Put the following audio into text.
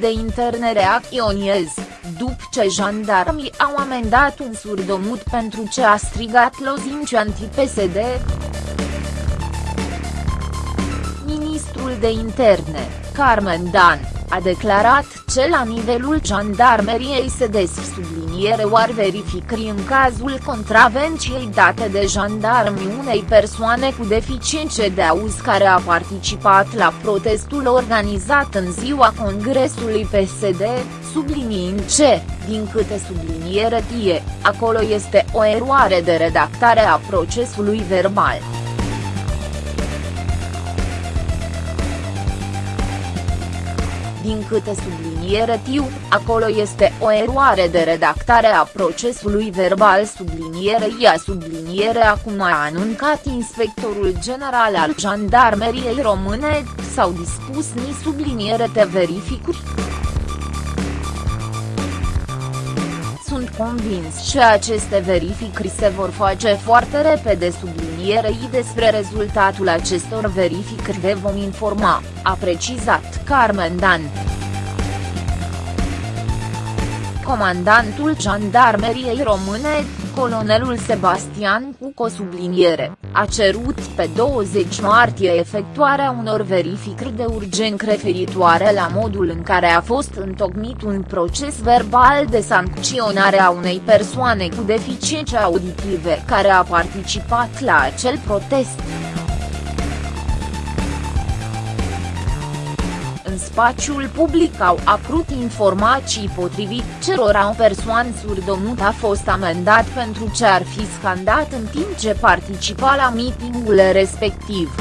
de interne reacționeze, după ce jandarmii au amendat un surdomut pentru ce a strigat lozinci anti-PSD. Ministrul de interne, Carmen Dan, a declarat ce la nivelul jandarmeriei se desf subliniere oar verificări în cazul contravenției date de jandarmi unei persoane cu deficiențe de auz care a participat la protestul organizat în ziua Congresului PSD, subliniind ce, din câte subliniere tie, acolo este o eroare de redactare a procesului verbal. Din câte subliniere tiu, acolo este o eroare de redactare a procesului verbal. Subliniere ia subliniere acum a anuncat inspectorul general al jandarmeriei române, s-au dispus ni subliniere te verificuri. sunt convins că aceste verificări se vor face foarte repede sublinierei despre rezultatul acestor verificări vă vom informa, a precizat Carmen Dan. Comandantul Jandarmeriei Române, colonelul Sebastian Cuco subliniere, a cerut pe 20 martie efectuarea unor verificări de urgent referitoare la modul în care a fost întocmit un proces verbal de sancționare a unei persoane cu deficiențe auditive care a participat la acel protest. În spațiul public au apărut informații potrivit cerora o persoană surdomut a fost amendat pentru ce ar fi scandat în timp ce participa la mitingul respectiv.